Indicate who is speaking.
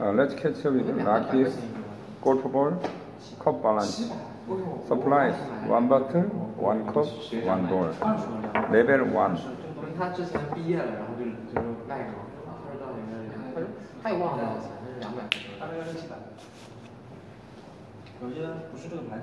Speaker 1: Uh, let's catch up with Rockies, golf ball, cup balance. Supplies, one bottle, one cup, one ball. Level 1.
Speaker 2: 他之前毕业了，然后就就外国，他说到那个，他说他也忘了多少钱，那是两百。
Speaker 3: 大概要六七百。有些不是这个牌子。